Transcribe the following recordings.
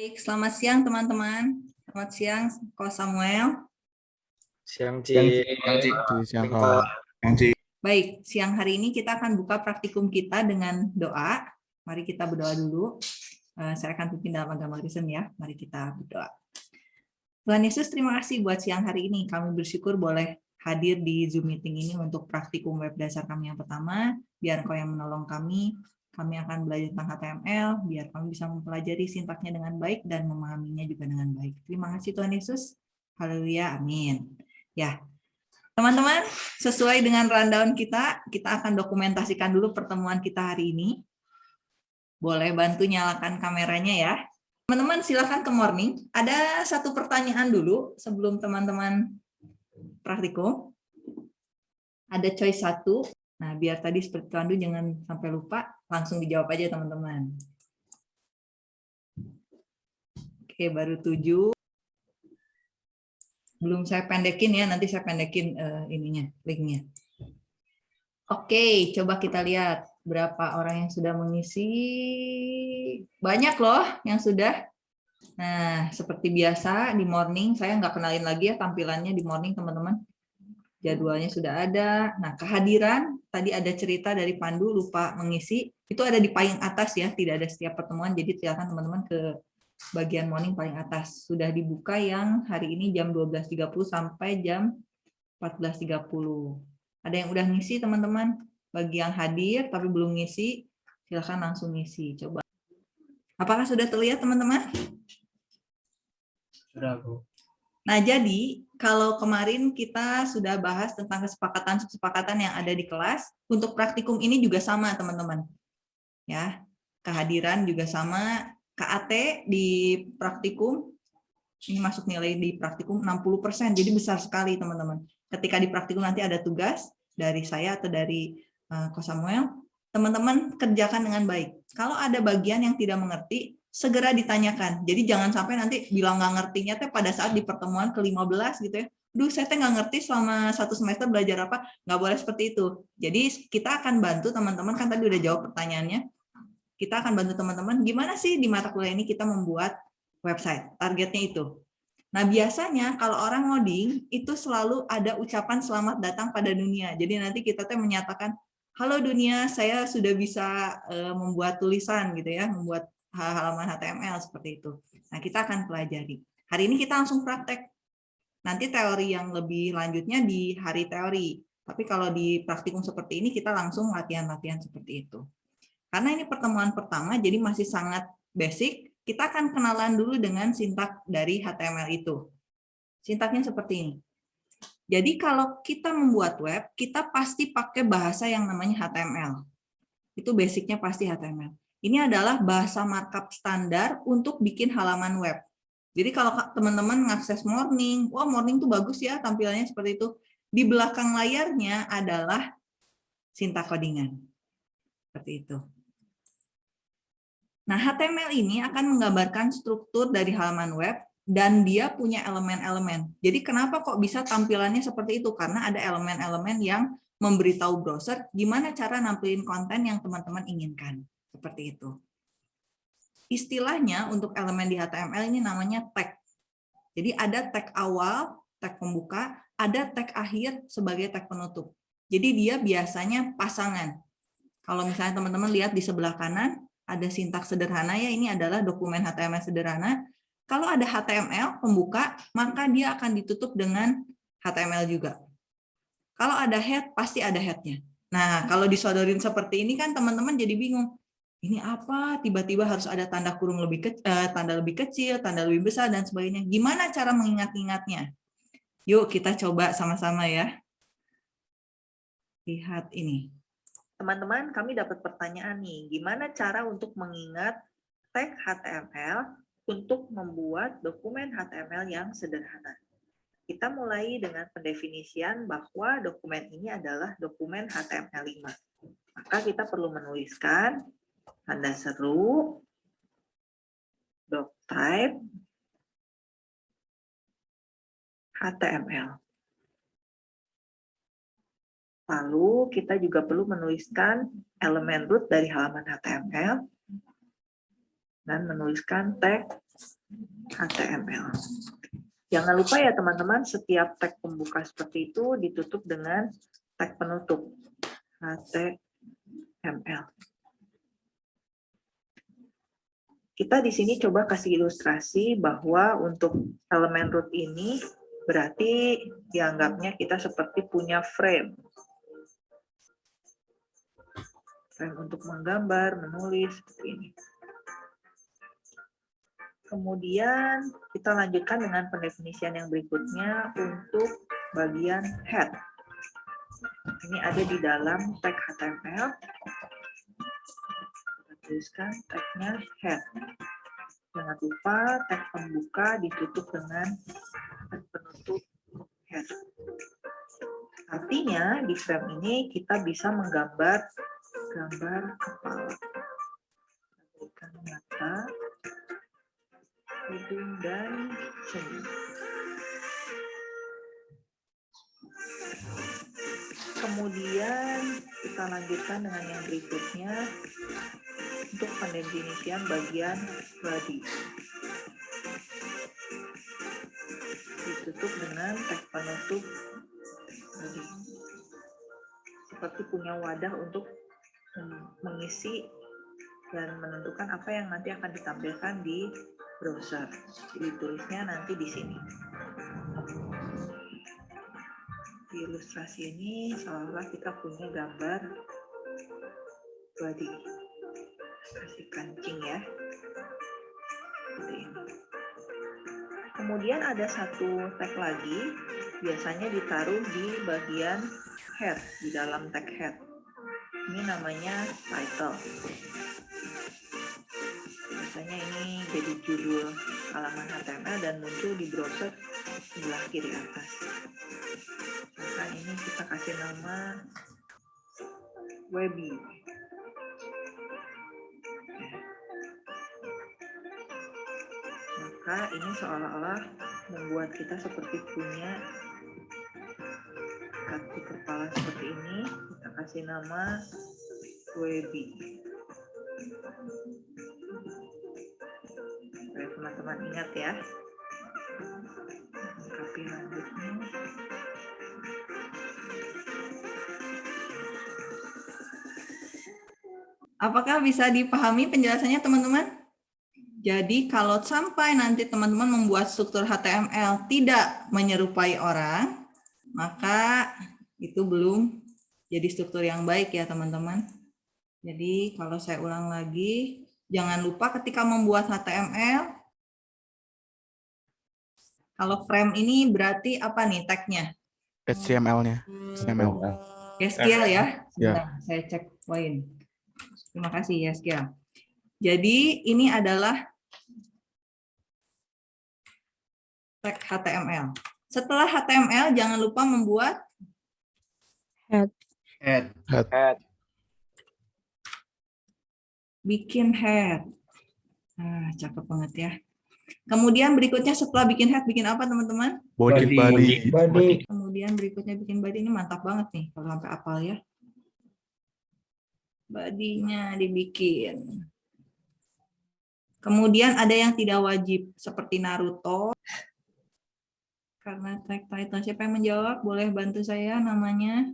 Baik, selamat siang teman-teman. Selamat siang, Ko Samuel. Siang, Siang, Ci. Ci. Siang, Siang, Ko. Baik, siang hari ini kita akan buka praktikum kita dengan doa. Mari kita berdoa dulu. Eh, Saya akan pimpin dalam agama Kristen ya. Mari kita berdoa. Tuhan Yesus, terima kasih buat siang hari ini. Kami bersyukur boleh hadir di Zoom meeting ini untuk praktikum web dasar kami yang pertama. Biar Engkau yang menolong kami. Kami akan belajar tentang HTML, biar kami bisa mempelajari sintaknya dengan baik dan memahaminya juga dengan baik. Terima kasih Tuhan Yesus. Haleluya, amin. Ya, Teman-teman, sesuai dengan rundown kita, kita akan dokumentasikan dulu pertemuan kita hari ini. Boleh bantu nyalakan kameranya ya. Teman-teman silakan ke morning. Ada satu pertanyaan dulu sebelum teman-teman praktikum. Ada choice satu. Nah, biar tadi seperti Tuan jangan sampai lupa, langsung dijawab aja teman-teman. Oke, baru tujuh belum saya pendekin ya, nanti saya pendekin uh, ininya, linknya. Oke, coba kita lihat berapa orang yang sudah mengisi. Banyak loh yang sudah. Nah, seperti biasa di morning, saya nggak kenalin lagi ya tampilannya di morning teman-teman. Jadwalnya sudah ada. Nah, kehadiran, tadi ada cerita dari Pandu, lupa mengisi. Itu ada di paling atas ya, tidak ada setiap pertemuan, jadi silakan teman-teman ke bagian morning paling atas. Sudah dibuka yang hari ini jam 12.30 sampai jam 14.30. Ada yang udah ngisi teman-teman? Bagi yang hadir tapi belum ngisi, silahkan langsung ngisi. Coba. Apakah sudah terlihat teman-teman? Sudah, Bu. Nah, jadi kalau kemarin kita sudah bahas tentang kesepakatan-kesepakatan yang ada di kelas, untuk praktikum ini juga sama, teman-teman. Ya, kehadiran juga sama, KAT di praktikum, ini masuk nilai di praktikum 60%, jadi besar sekali teman-teman. Ketika di praktikum nanti ada tugas dari saya atau dari uh, Ko Samuel, teman-teman kerjakan dengan baik. Kalau ada bagian yang tidak mengerti, segera ditanyakan. Jadi jangan sampai nanti bilang nggak ngertinya teh pada saat di pertemuan ke-15 gitu ya. Duh, saya teh nggak ngerti selama satu semester belajar apa, nggak boleh seperti itu. Jadi kita akan bantu teman-teman, kan tadi udah jawab pertanyaannya, kita akan bantu teman-teman gimana sih di mata kuliah ini kita membuat website. Targetnya itu. Nah, biasanya kalau orang ngoding itu selalu ada ucapan selamat datang pada dunia. Jadi nanti kita tuh menyatakan, halo dunia, saya sudah bisa membuat tulisan gitu ya, membuat halaman HTML seperti itu. Nah, kita akan pelajari. Hari ini kita langsung praktek. Nanti teori yang lebih lanjutnya di hari teori. Tapi kalau di praktikum seperti ini, kita langsung latihan-latihan seperti itu. Karena ini pertemuan pertama, jadi masih sangat basic, kita akan kenalan dulu dengan sintak dari HTML itu. Sintaknya seperti ini. Jadi kalau kita membuat web, kita pasti pakai bahasa yang namanya HTML. Itu basicnya pasti HTML. Ini adalah bahasa markup standar untuk bikin halaman web. Jadi kalau teman-teman mengakses Morning, wah Morning tuh bagus ya tampilannya seperti itu. Di belakang layarnya adalah sintak codingan. Seperti itu. Nah, HTML ini akan menggambarkan struktur dari halaman web dan dia punya elemen-elemen. Jadi kenapa kok bisa tampilannya seperti itu? Karena ada elemen-elemen yang memberitahu browser gimana cara nampilin konten yang teman-teman inginkan. Seperti itu. Istilahnya untuk elemen di HTML ini namanya tag. Jadi ada tag awal, tag pembuka, ada tag akhir sebagai tag penutup. Jadi dia biasanya pasangan. Kalau misalnya teman-teman lihat di sebelah kanan, ada sintaks sederhana ya, ini adalah dokumen HTML sederhana. Kalau ada HTML pembuka, maka dia akan ditutup dengan HTML juga. Kalau ada head, pasti ada headnya. Nah, kalau disodorin seperti ini kan teman-teman jadi bingung. Ini apa? Tiba-tiba harus ada tanda kurung lebih kecil, eh, tanda lebih kecil, tanda lebih besar dan sebagainya. Gimana cara mengingat-ingatnya? Yuk kita coba sama-sama ya. Lihat ini teman-teman kami dapat pertanyaan nih, gimana cara untuk mengingat tag HTML untuk membuat dokumen HTML yang sederhana. Kita mulai dengan pendefinisian bahwa dokumen ini adalah dokumen HTML5. Maka kita perlu menuliskan tanda seru, doctype, HTML. Lalu kita juga perlu menuliskan elemen root dari halaman HTML dan menuliskan tag HTML. Jangan lupa ya teman-teman, setiap tag pembuka seperti itu ditutup dengan tag penutup HTML. Kita di sini coba kasih ilustrasi bahwa untuk elemen root ini berarti dianggapnya kita seperti punya frame. Frame untuk menggambar, menulis, seperti ini. Kemudian kita lanjutkan dengan pendefinisian yang berikutnya untuk bagian head. Ini ada di dalam tag HTML. Tuliskan tagnya head. Jangan lupa tag pembuka ditutup dengan tag penutup head. Artinya di frame ini kita bisa menggambar gambar kepala. Berikan mata, hidung dan senyum. Kemudian kita lanjutkan dengan yang berikutnya untuk pendefinisian bagian body. Ditutup dengan tag penutup body. Seperti punya wadah untuk mengisi dan menentukan apa yang nanti akan ditampilkan di browser. Jadi tulisnya nanti di sini. Di ilustrasi ini seolah-olah kita punya gambar body. Kasih kancing ya. Kemudian ada satu tag lagi, biasanya ditaruh di bagian head, di dalam tag head. Ini namanya title biasanya ini jadi judul halaman HTML dan muncul di browser sebelah kiri atas. Maka ini kita kasih nama Webby. Maka ini seolah-olah membuat kita seperti punya kaki kepala seperti ini. Kita kasih nama Webby. teman-teman ingat ya. Lengkapi rambutnya. Apakah bisa dipahami penjelasannya teman-teman? Jadi kalau sampai nanti teman-teman membuat struktur HTML tidak menyerupai orang, maka itu belum jadi struktur yang baik ya teman-teman. Jadi kalau saya ulang lagi, jangan lupa ketika membuat HTML, kalau frame ini berarti apa nih tagnya? HTML-nya. HTML. SQL ya? Ya. saya cek poin. Terima kasih ya SQL. Jadi ini adalah tag HTML. Setelah HTML jangan lupa membuat head. Head. Head. Bikin head. Nah, cakep banget ya. Kemudian berikutnya setelah bikin head, bikin apa teman-teman? Body. Body. Body. Kemudian berikutnya bikin body ini mantap banget nih kalau sampai apal ya. Badinya dibikin. Kemudian ada yang tidak wajib seperti Naruto. Karena tag title siapa yang menjawab? Boleh bantu saya namanya?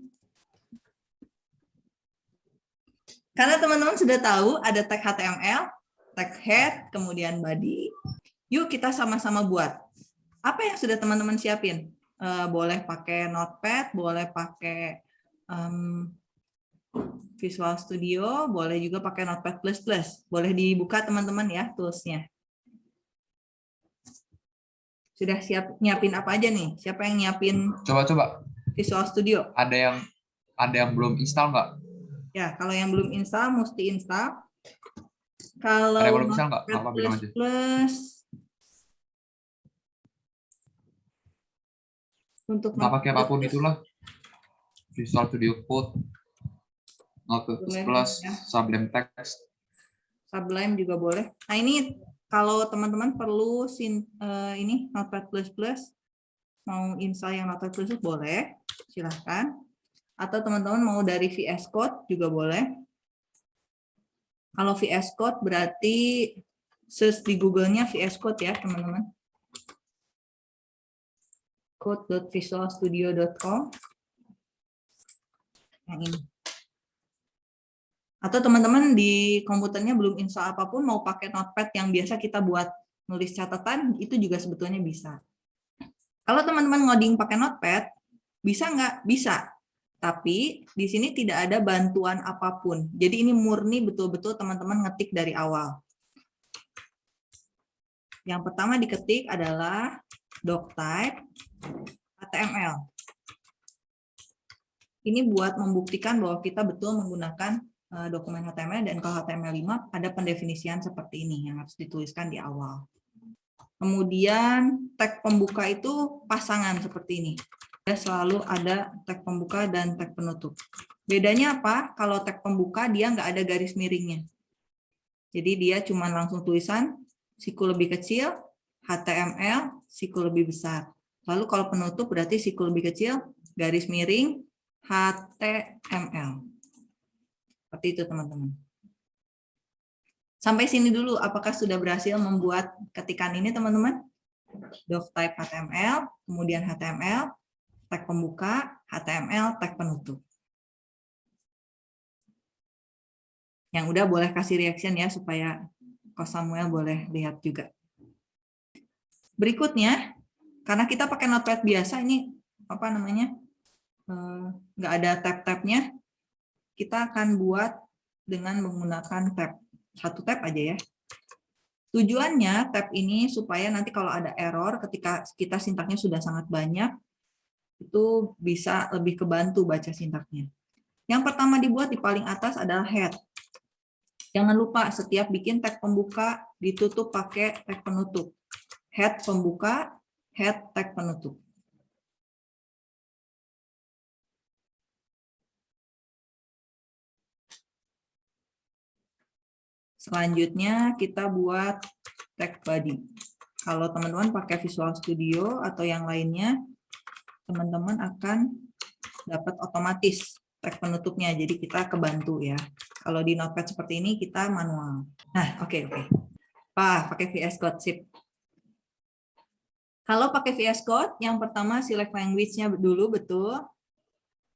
Karena teman-teman sudah tahu ada tag HTML, tag head, kemudian body. Yuk kita sama-sama buat. Apa yang sudah teman-teman siapin? Uh, boleh pakai Notepad, boleh pakai Visual Studio, boleh juga pakai Notepad++. Boleh dibuka teman-teman ya toolsnya. Sudah siap nyiapin apa aja nih? Siapa yang nyiapin? Coba-coba. Visual Studio. Ada yang ada yang belum install nggak? Ya, kalau yang belum install, mesti install. Kalau ada yang belum install nggak? Apa bilang aja. Plus untuk nggak pakai apa pun itulah Visual Studio Code Notepad Plus ya. Sublime Text Sublime juga boleh nah ini kalau teman-teman perlu sin, uh, ini Notepad mau install yang Notepad Plus boleh silahkan atau teman-teman mau dari VS Code juga boleh kalau VS Code berarti search di Google-nya VS Code ya, teman-teman. code.visualstudio.com yang ini. Atau teman-teman di komputernya belum install apa pun, mau pakai notepad yang biasa kita buat nulis catatan, itu juga sebetulnya bisa. Kalau teman-teman ngoding pakai notepad, bisa nggak? Bisa. Tapi di sini tidak ada bantuan apa pun. Jadi ini murni betul-betul teman-teman ngetik dari awal. Yang pertama diketik adalah doctype HTML. Ini buat membuktikan bahwa kita betul menggunakan dokumen HTML dan kalau HTML5 ada pendefinisian seperti ini yang harus dituliskan di awal. Kemudian tag pembuka itu pasangan seperti ini. Ya, selalu ada tag pembuka dan tag penutup. Bedanya apa? Kalau tag pembuka dia nggak ada garis miringnya. Jadi dia cuma langsung tulisan siku lebih kecil, HTML, siku lebih besar. Lalu kalau penutup berarti siku lebih kecil, garis miring, HTML. Seperti itu teman-teman. Sampai sini dulu, apakah sudah berhasil membuat ketikan ini teman-teman? Doctype HTML, kemudian HTML, tag pembuka, HTML, tag penutup. Yang udah boleh kasih reaction ya, supaya Kos Samuel boleh lihat juga. Berikutnya, karena kita pakai notepad biasa ini apa namanya eh, nggak ada tab-tabnya kita akan buat dengan menggunakan tab. Satu tab aja ya. Tujuannya tab ini supaya nanti kalau ada error ketika kita sintaknya sudah sangat banyak itu bisa lebih kebantu baca sintaknya. Yang pertama dibuat di paling atas adalah head. Jangan lupa setiap bikin tag pembuka ditutup pakai tag penutup. Head pembuka head tag penutup. Selanjutnya kita buat tag body. Kalau teman-teman pakai Visual Studio atau yang lainnya, teman-teman akan dapat otomatis tag penutupnya. Jadi kita kebantu ya. Kalau di Notepad seperti ini kita manual. Nah, oke okay, oke. Okay. Pak, pakai VS Code sip. Kalau pakai VS Code, yang pertama select language-nya dulu, betul.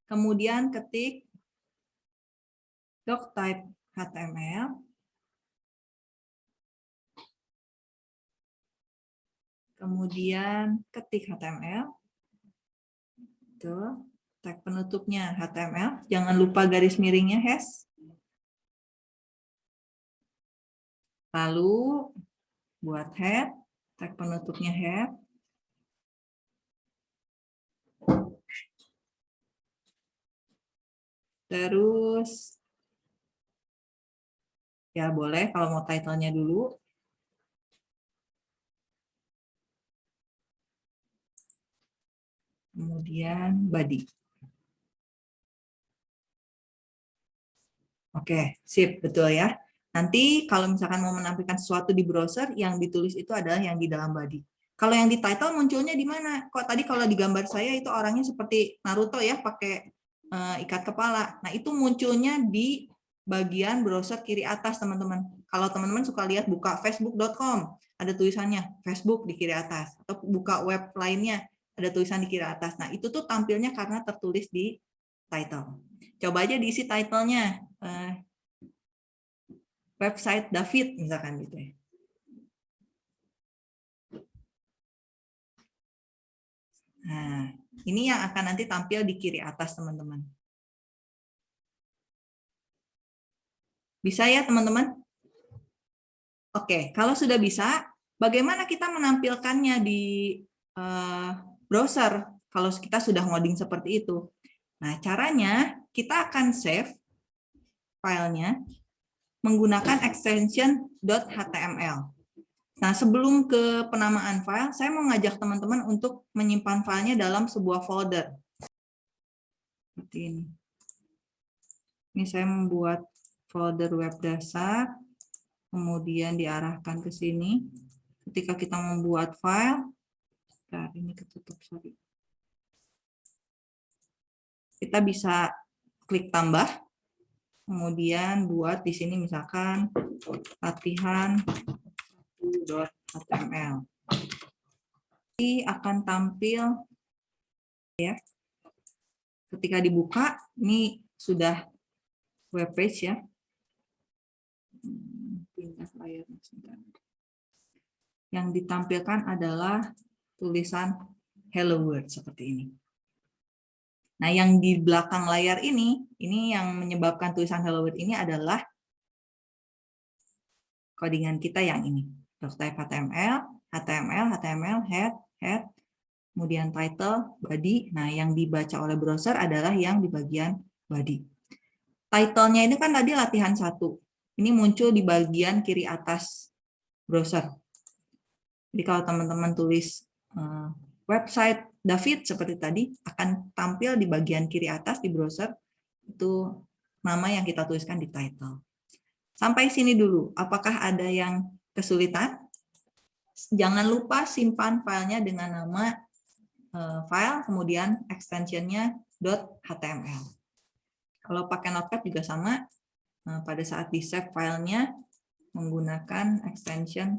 Kemudian ketik doctype HTML. Kemudian ketik HTML. Tuh, tag penutupnya HTML. Jangan lupa garis miringnya hash. Lalu buat head, tag penutupnya head. Terus, ya boleh kalau mau title-nya dulu. Kemudian body. Oke, sip, betul ya. Nanti kalau misalkan mau menampilkan sesuatu di browser, yang ditulis itu adalah yang di dalam body. Kalau yang di title munculnya di mana? Kok tadi kalau di gambar saya itu orangnya seperti Naruto ya, pakai uh, ikat kepala. Nah, itu munculnya di bagian browser kiri atas, teman-teman. Kalau teman-teman suka lihat buka facebook.com, ada tulisannya Facebook di kiri atas. Atau buka web lainnya, ada tulisan di kiri atas. Nah, itu tuh tampilnya karena tertulis di title. Coba aja diisi title-nya. Uh, website David, misalkan gitu ya. Nah, ini yang akan nanti tampil di kiri atas, teman-teman. Bisa ya, teman-teman? Oke, kalau sudah bisa, bagaimana kita menampilkannya di uh, browser kalau kita sudah ngoding seperti itu? Nah, caranya kita akan save filenya menggunakan extension .html. Nah, sebelum ke penamaan file, saya mau ngajak teman-teman untuk menyimpan filenya dalam sebuah folder. Seperti ini. Ini saya membuat folder web dasar, kemudian diarahkan ke sini. Ketika kita membuat file, nah ini ketutup, sorry. Kita bisa klik tambah, kemudian buat di sini misalkan latihan 1.html. Ini akan tampil ya. Ketika dibuka, ini sudah web page ya. Hmm, Pindah layar. Yang ditampilkan adalah tulisan Hello World seperti ini. Nah, yang di belakang layar ini, ini yang menyebabkan tulisan Hello World ini adalah codingan kita yang ini. Doctype HTML, HTML, HTML, head, head, kemudian title, body. Nah, yang dibaca oleh browser adalah yang di bagian body. Title-nya ini kan tadi latihan satu. Ini muncul di bagian kiri atas browser. Jadi kalau teman-teman tulis website David seperti tadi, akan tampil di bagian kiri atas di browser, itu nama yang kita tuliskan di title. Sampai sini dulu, apakah ada yang kesulitan? Jangan lupa simpan filenya dengan nama uh, file, kemudian extensionnya .html. Kalau pakai Notepad juga sama, uh, pada saat di save filenya menggunakan extension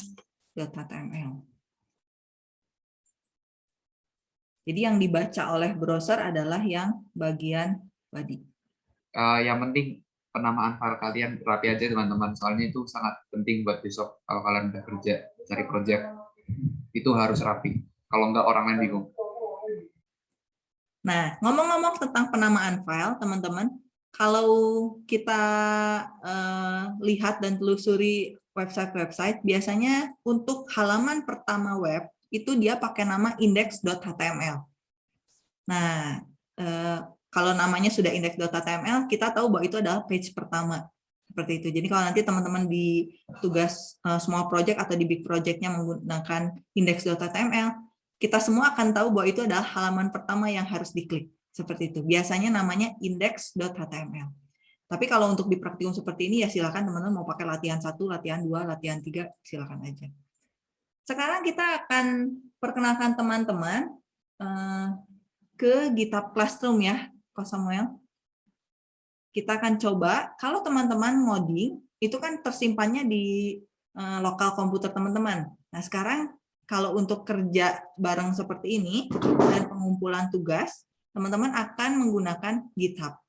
.html. Jadi yang dibaca oleh browser adalah yang bagian body. Uh, yang penting penamaan file kalian rapi aja teman-teman. Soalnya itu sangat penting buat besok kalau kalian udah kerja cari project. Itu harus rapi kalau enggak orang lain bingung. Nah ngomong-ngomong tentang penamaan file teman-teman kalau kita uh, lihat dan telusuri website-website biasanya untuk halaman pertama web itu dia pakai nama index.html nah uh, kalau namanya sudah index.html, kita tahu bahwa itu adalah page pertama. Seperti itu. Jadi kalau nanti teman-teman di tugas uh, small project atau di big project-nya menggunakan index.html, kita semua akan tahu bahwa itu adalah halaman pertama yang harus diklik. Seperti itu. Biasanya namanya index.html. Tapi kalau untuk di praktikum seperti ini, ya silakan teman-teman mau pakai latihan satu, latihan dua, latihan tiga, silakan aja. Sekarang kita akan perkenalkan teman-teman uh, ke GitHub Classroom ya, Ko Samuel. Kita akan coba, kalau teman-teman ngoding, itu kan tersimpannya di uh, lokal komputer teman-teman. Nah sekarang kalau untuk kerja bareng seperti ini, dan pengumpulan tugas, teman-teman akan menggunakan GitHub.